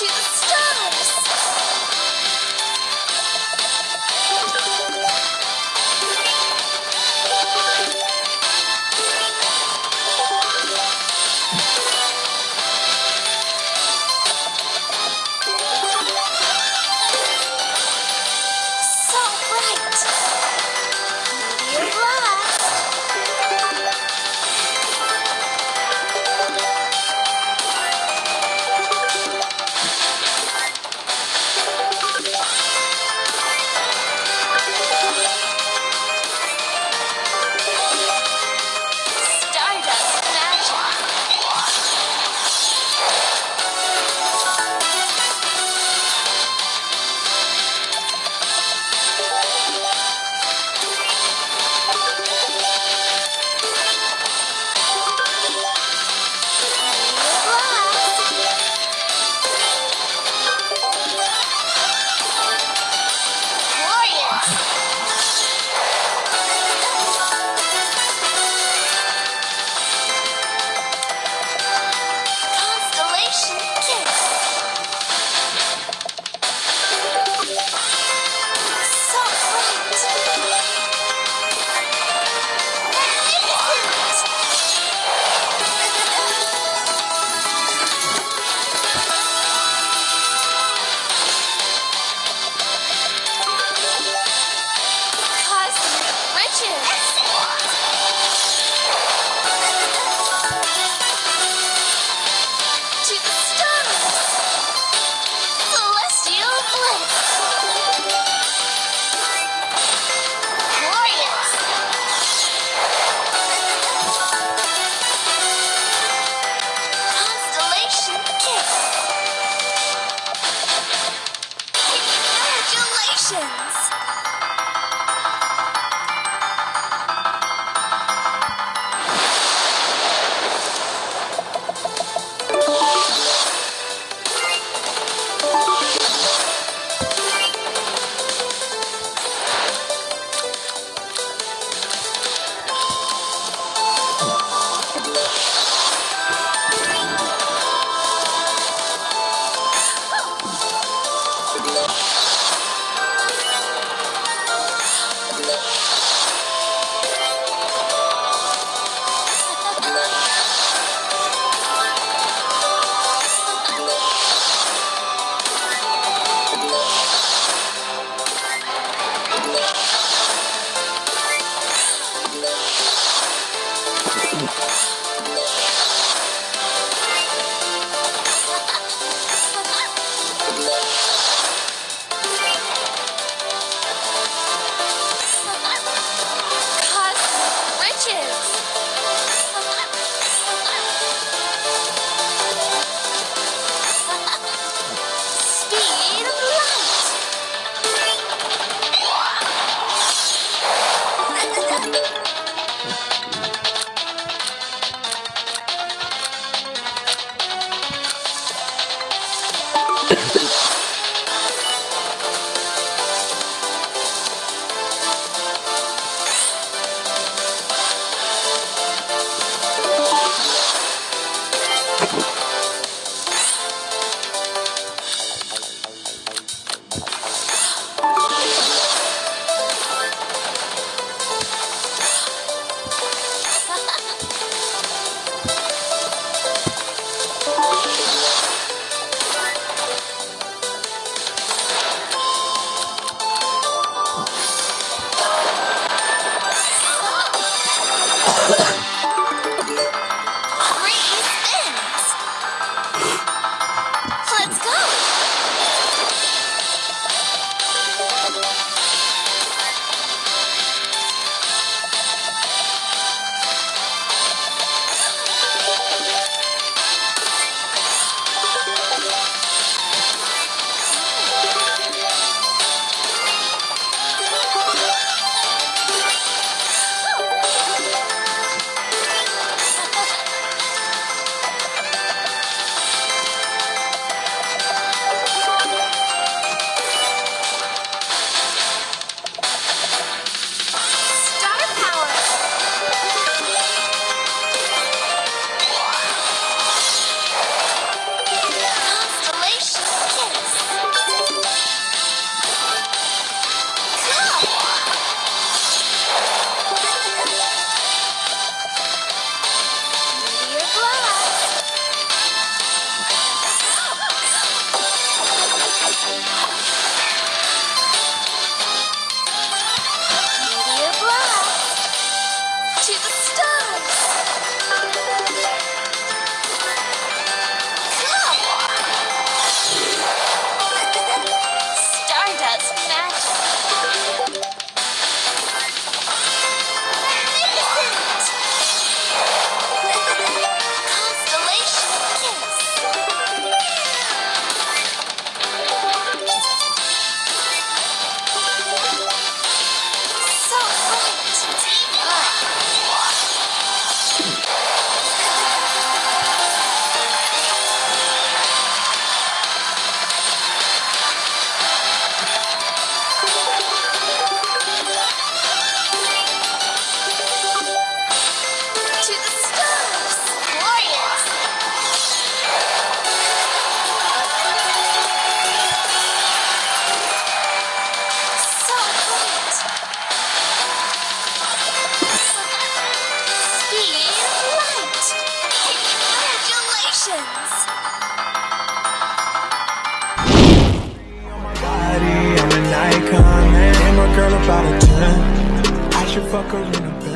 to. Sessions. to the about a 10 I should fuck her in a bed.